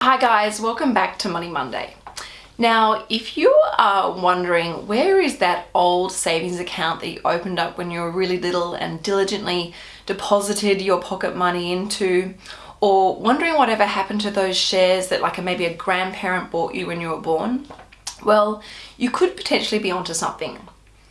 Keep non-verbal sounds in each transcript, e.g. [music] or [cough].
Hi guys, welcome back to Money Monday. Now, if you are wondering where is that old savings account that you opened up when you were really little and diligently deposited your pocket money into, or wondering whatever happened to those shares that like maybe a grandparent bought you when you were born, well, you could potentially be onto something.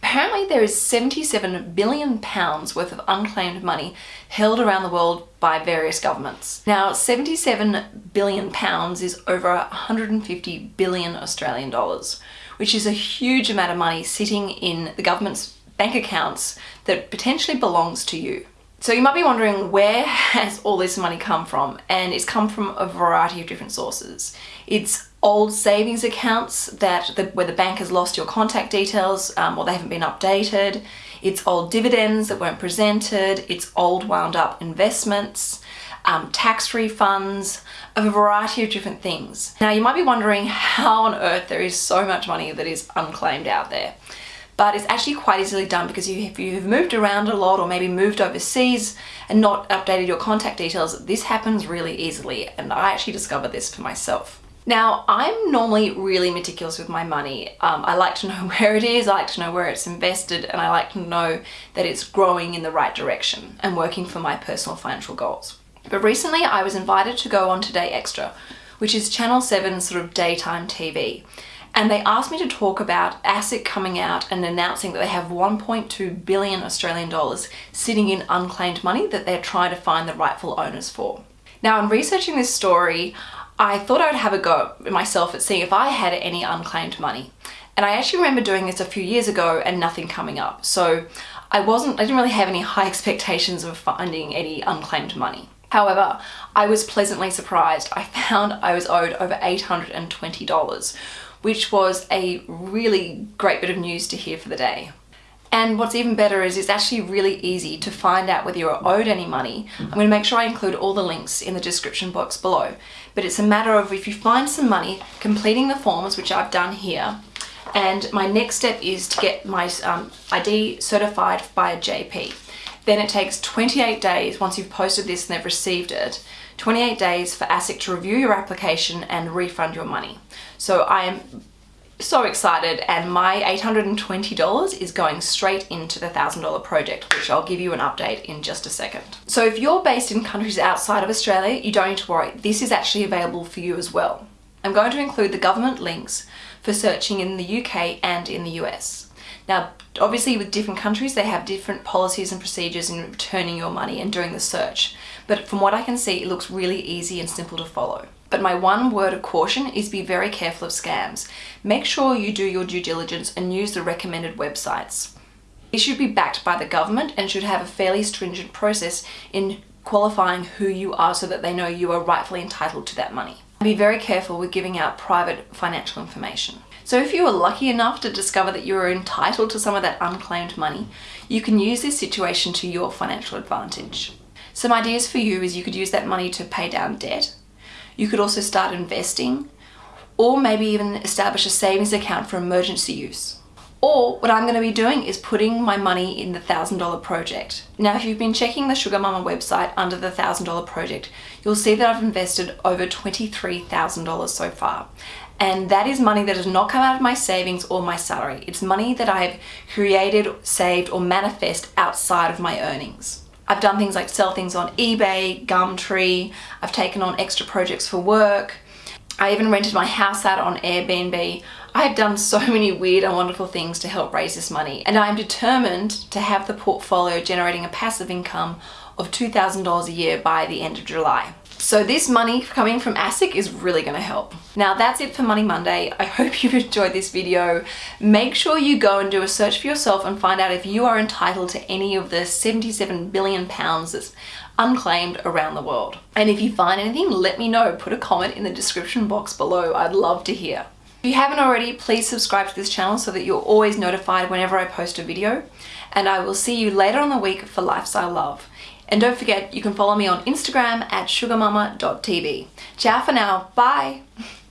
Apparently there is 77 billion pounds worth of unclaimed money held around the world by various governments. Now 77 billion pounds is over 150 billion Australian dollars, which is a huge amount of money sitting in the government's bank accounts that potentially belongs to you. So you might be wondering where [laughs] has all this money come from? And it's come from a variety of different sources. It's old savings accounts that the, where the bank has lost your contact details um, or they haven't been updated. It's old dividends that weren't presented. It's old wound up investments, um, tax refunds, of a variety of different things. Now you might be wondering how on earth there is so much money that is unclaimed out there but it's actually quite easily done because you, if you've moved around a lot or maybe moved overseas and not updated your contact details, this happens really easily and I actually discovered this for myself. Now, I'm normally really meticulous with my money. Um, I like to know [laughs] where it is, I like to know where it's invested, and I like to know that it's growing in the right direction and working for my personal financial goals. But recently I was invited to go on Today Extra, which is Channel 7's sort of daytime TV and they asked me to talk about ASIC coming out and announcing that they have 1.2 billion Australian dollars sitting in unclaimed money that they're trying to find the rightful owners for. Now in researching this story, I thought I would have a go myself at seeing if I had any unclaimed money. And I actually remember doing this a few years ago and nothing coming up. So I wasn't, I didn't really have any [laughs] high expectations of finding any unclaimed money. However, I was pleasantly surprised. I found I was owed over $820, which was a really great bit of news to hear for the day. And what's even better is it's actually really easy to find out whether you're owed any money. I'm going to make sure I include all the links in the description box below. But it's a matter of if you find some money, completing the forms, which I've done here, and my next step is to get my um, ID certified by a JP. Then it takes 28 days once you've posted this and they've received it 28 days for ASIC to review your application and refund your money. So I am so excited and my $820 is going straight into the $1,000 project, which I'll give you an update in just a second. So if you're based in countries outside of Australia, you don't need to worry. This is actually available for you as well. I'm going to include the government links for searching in the UK and in the US. Now, obviously with different countries, they have different policies and procedures in returning your money and doing the search. But from what I can see, it looks really easy and simple to follow. But my one word of caution is be very careful of scams. Make sure you do your due diligence and use the recommended websites. It should be backed by the government and should have a fairly stringent process in qualifying who you are so that they know you are rightfully entitled to that money. Be very careful with giving out private financial information. So if you were lucky enough to discover that you are entitled to some of that unclaimed money, you can use this situation to your financial advantage. Some ideas for you is you could use that money to pay down debt, you could also start investing or maybe even establish a savings account for emergency use. Or what I'm going to be doing is putting my money in the $1,000 project. Now, if you've been checking the Sugar Mama website under the $1,000 project, you'll see that I've invested over $23,000 so far. And that is money that has not come out of my savings or my salary. It's money that I've created, saved, or manifest outside of my earnings. I've done things like sell things on eBay, Gumtree, I've taken on extra projects for work, I even rented my house out on Airbnb. I've done so many weird and wonderful things to help raise this money and I'm determined to have the portfolio generating a passive income of $2,000 a year by the end of July. So this money coming from ASIC is really going to help. Now that's it for Money Monday. I hope [laughs] you've enjoyed this video. Make sure you go and do a search for yourself and find out if you are entitled to any of the 77 billion pounds that's unclaimed around the world. And if you find anything, let me know. Put a comment in the description box below. I'd love to hear. If you haven't already, please subscribe to this channel so that you're always notified whenever I post a video. And I will see you later on the week for Lifestyle Love. And don't forget, you can follow me on Instagram at sugarmama.tv. Ciao for now. Bye. [laughs]